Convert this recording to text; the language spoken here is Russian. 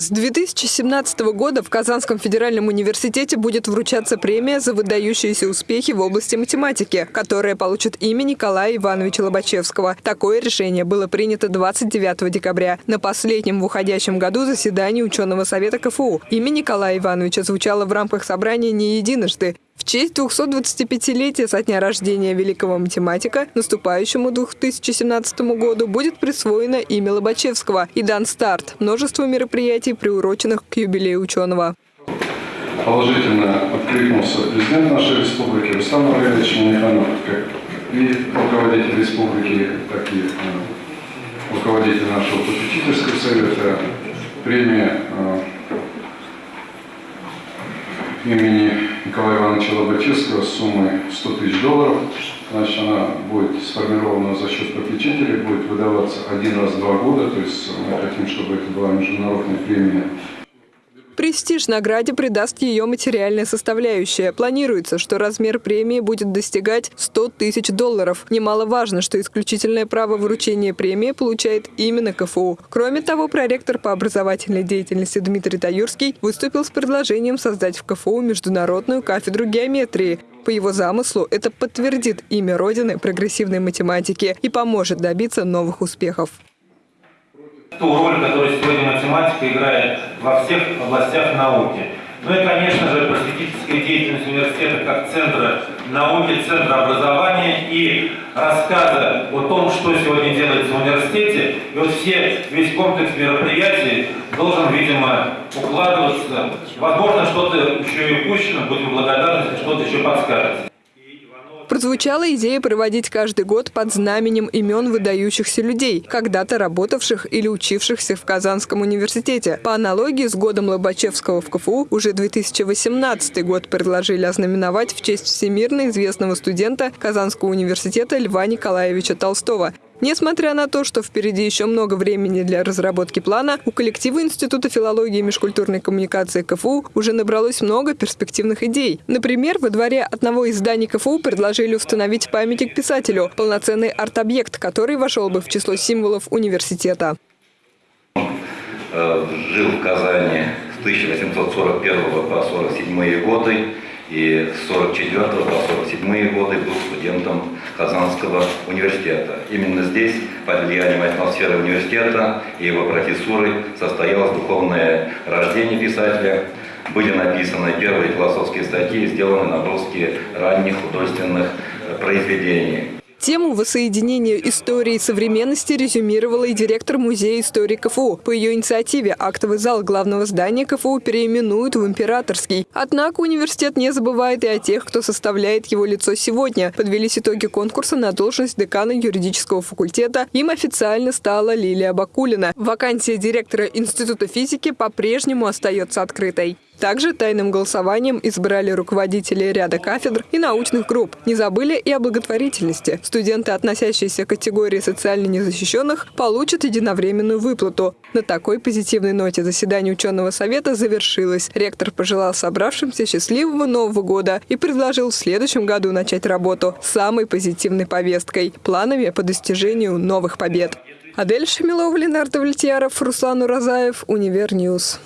С 2017 года в Казанском федеральном университете будет вручаться премия за выдающиеся успехи в области математики, которая получит имя Николая Ивановича Лобачевского. Такое решение было принято 29 декабря на последнем в уходящем году заседании ученого совета КФУ. Имя Николая Ивановича звучало в рамках собрания не единожды. В честь 225-летия со дня рождения великого математика наступающему 2017 году будет присвоено имя Лобачевского и дан старт множеству мероприятий, приуроченных к юбилею ученого. Положительно откликнулся президент нашей республики Рустам Равильевич Миниханов, и руководитель республики, так и э, руководитель нашего попечительского совета. Премия э, имени Николая Ивановича Лобачевского с суммой 100 тысяч долларов. Значит, она будет сформирована за счет попечителей, будет выдаваться один раз в два года. То есть мы хотим, чтобы это была международная премия Престиж награде придаст ее материальная составляющая. Планируется, что размер премии будет достигать 100 тысяч долларов. Немаловажно, что исключительное право вручения премии получает именно КФУ. Кроме того, проректор по образовательной деятельности Дмитрий Таюрский выступил с предложением создать в КФУ международную кафедру геометрии. По его замыслу, это подтвердит имя Родины прогрессивной математики и поможет добиться новых успехов ту роль, которую сегодня математика играет во всех областях науки. Ну и, конечно же, просветительская деятельность университета как центра науки, центра образования и рассказа о том, что сегодня делается в университете. И вот все, весь комплекс мероприятий должен, видимо, укладываться. Возможно, что-то еще и упущено, будем благодарны, если что-то еще подскажете. Прозвучала идея проводить каждый год под знаменем имен выдающихся людей, когда-то работавших или учившихся в Казанском университете. По аналогии с годом Лобачевского в КФУ уже 2018 год предложили ознаменовать в честь всемирно известного студента Казанского университета Льва Николаевича Толстого. Несмотря на то, что впереди еще много времени для разработки плана, у коллектива Института филологии и межкультурной коммуникации КФУ уже набралось много перспективных идей. Например, во дворе одного из зданий КФУ предложили установить памятник писателю – полноценный арт-объект, который вошел бы в число символов университета. Э, жил в Казани с 1841 по 47 годы и с 44 по 47 годы был студентом Казанского университета. Именно здесь, под влиянием атмосферы университета и его профессуры, состоялось духовное рождение писателя. Были написаны первые философские статьи, сделаны наброски ранних художественных произведений. Тему воссоединения истории и современности резюмировала и директор Музея истории КФУ. По ее инициативе актовый зал главного здания КФУ переименуют в Императорский. Однако университет не забывает и о тех, кто составляет его лицо сегодня. Подвелись итоги конкурса на должность декана юридического факультета. Им официально стала Лилия Бакулина. Вакансия директора Института физики по-прежнему остается открытой. Также тайным голосованием избрали руководителей ряда кафедр и научных групп. Не забыли и о благотворительности. Студенты, относящиеся к категории социально незащищенных, получат единовременную выплату. На такой позитивной ноте заседание ученого совета завершилось. Ректор пожелал собравшимся счастливого Нового года и предложил в следующем году начать работу с самой позитивной повесткой – планами по достижению новых побед. Адель Шамилова, Ленардо Вольтьяров, Руслан Уразаев, Универ News.